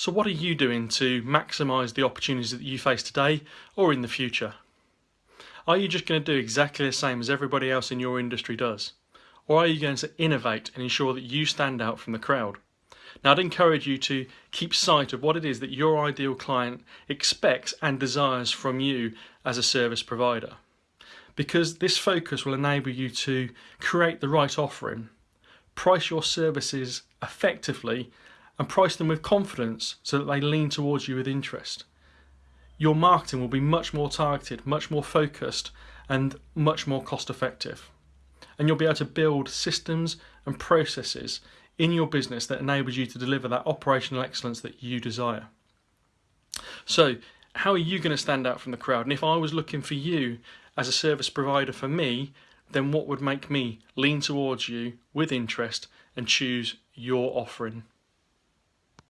So what are you doing to maximise the opportunities that you face today or in the future? Are you just going to do exactly the same as everybody else in your industry does? Or are you going to innovate and ensure that you stand out from the crowd? Now I'd encourage you to keep sight of what it is that your ideal client expects and desires from you as a service provider. Because this focus will enable you to create the right offering, price your services effectively and price them with confidence so that they lean towards you with interest. Your marketing will be much more targeted, much more focused and much more cost effective. And you'll be able to build systems and processes in your business that enables you to deliver that operational excellence that you desire. So how are you going to stand out from the crowd? And if I was looking for you as a service provider for me, then what would make me lean towards you with interest and choose your offering?